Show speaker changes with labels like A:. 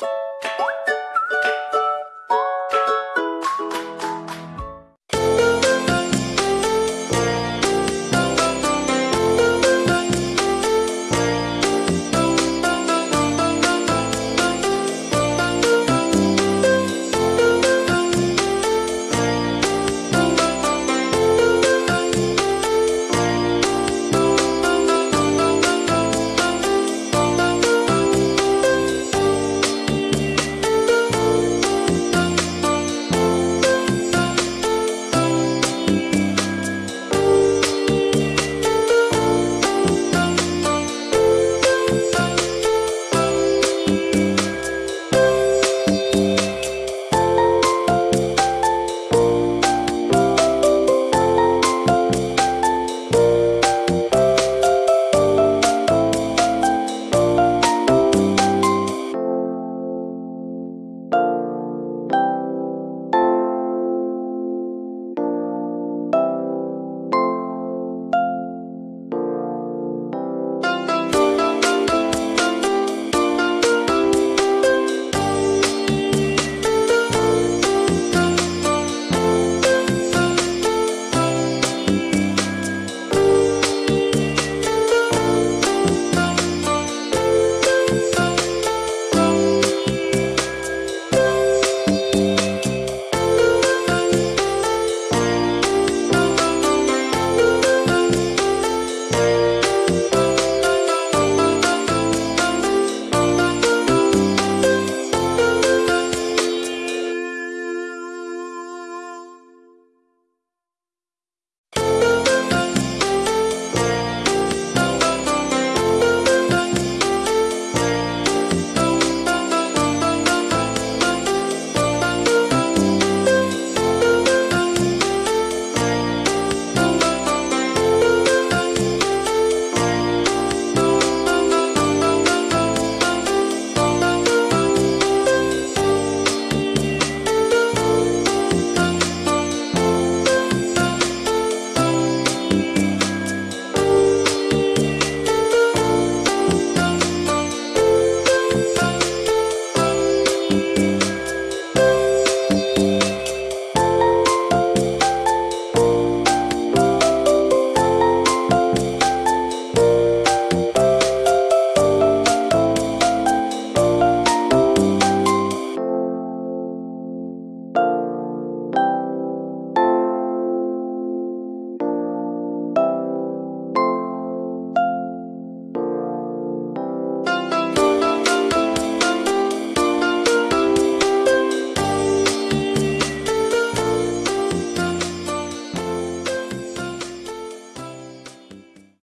A: Bye.